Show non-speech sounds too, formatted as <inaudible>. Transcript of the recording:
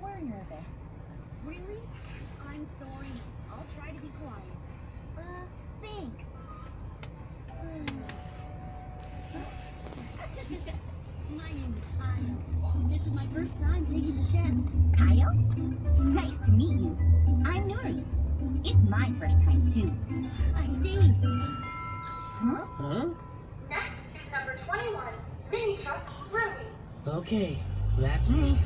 more nervous. Really? I'm sorry. I'll try to be quiet. Uh, thanks. Uh, <laughs> my name is Kyle. This is my first time taking the test. Kyle? Nice to meet you. I'm Nuri. It's my first time, too. I see. Huh? Huh? Next is number 21, Mini Truck Ruby. Okay, that's me.